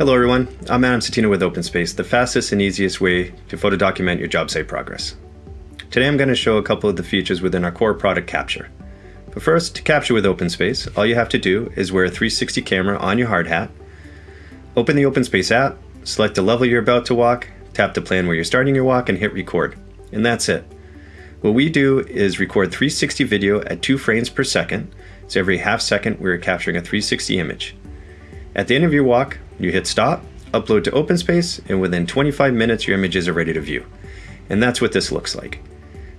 Hello everyone, I'm Adam Satina with OpenSpace, the fastest and easiest way to photo document your job site progress. Today I'm going to show a couple of the features within our core product Capture. But first, to capture with OpenSpace, all you have to do is wear a 360 camera on your hard hat, open the OpenSpace app, select the level you're about to walk, tap the plan where you're starting your walk and hit record. And that's it. What we do is record 360 video at 2 frames per second, so every half second we're capturing a 360 image. At the end of your walk, you hit stop, upload to OpenSpace, and within 25 minutes your images are ready to view. And that's what this looks like.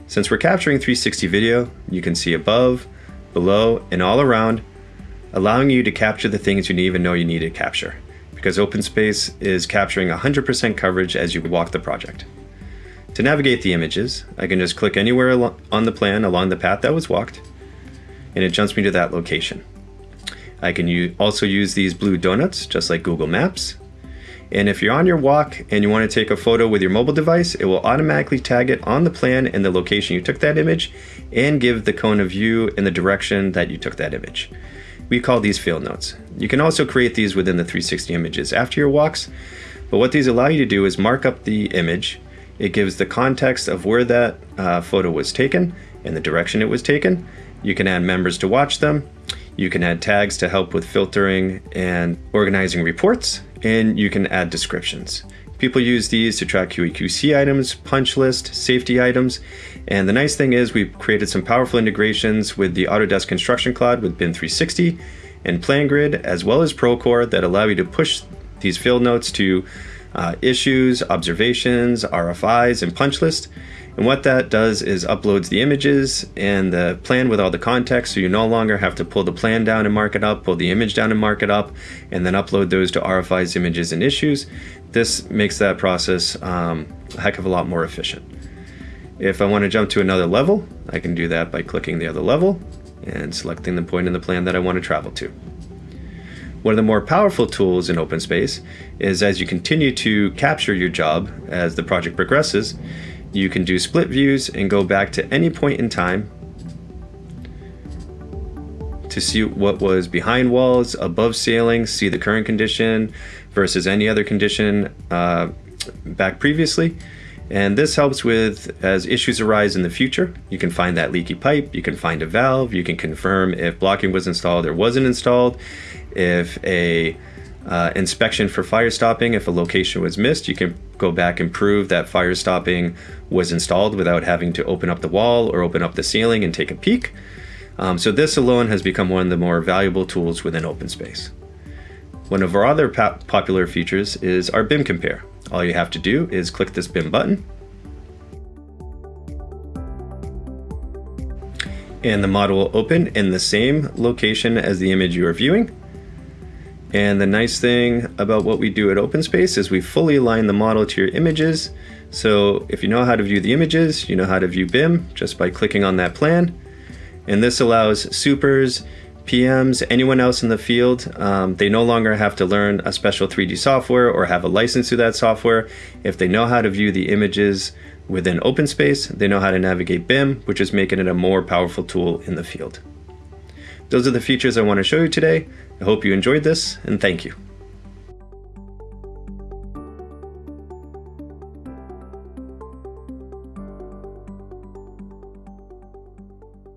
Since we're capturing 360 video, you can see above, below, and all around, allowing you to capture the things you didn't even know you needed to capture, because OpenSpace is capturing 100% coverage as you walk the project. To navigate the images, I can just click anywhere on the plan along the path that was walked, and it jumps me to that location. I can also use these blue donuts, just like Google Maps. And if you're on your walk and you want to take a photo with your mobile device, it will automatically tag it on the plan and the location you took that image and give the cone of view in the direction that you took that image. We call these field notes. You can also create these within the 360 images after your walks, but what these allow you to do is mark up the image. It gives the context of where that uh, photo was taken and the direction it was taken. You can add members to watch them. You can add tags to help with filtering and organizing reports, and you can add descriptions. People use these to track QAQC items, punch list, safety items, and the nice thing is we've created some powerful integrations with the Autodesk Construction Cloud with BIM 360 and PlanGrid, as well as Procore that allow you to push these field notes to uh, issues, observations, RFIs, and punch list. And what that does is uploads the images and the plan with all the context, so you no longer have to pull the plan down and mark it up, pull the image down and mark it up, and then upload those to RFIs, images, and issues. This makes that process um, a heck of a lot more efficient. If I want to jump to another level, I can do that by clicking the other level and selecting the point in the plan that I want to travel to. One of the more powerful tools in OpenSpace is as you continue to capture your job as the project progresses, you can do split views and go back to any point in time to see what was behind walls, above ceilings, see the current condition versus any other condition uh, back previously. And this helps with as issues arise in the future. You can find that leaky pipe, you can find a valve, you can confirm if blocking was installed or wasn't installed, if a uh, inspection for fire stopping, if a location was missed, you can go back and prove that fire stopping was installed without having to open up the wall or open up the ceiling and take a peek. Um, so this alone has become one of the more valuable tools within OpenSpace. One of our other popular features is our BIM Compare. All you have to do is click this BIM button and the model will open in the same location as the image you are viewing and the nice thing about what we do at OpenSpace is we fully align the model to your images. So if you know how to view the images, you know how to view BIM just by clicking on that plan. And this allows supers, PMs, anyone else in the field, um, they no longer have to learn a special 3D software or have a license to that software. If they know how to view the images within OpenSpace, they know how to navigate BIM, which is making it a more powerful tool in the field. Those are the features I want to show you today. I hope you enjoyed this, and thank you.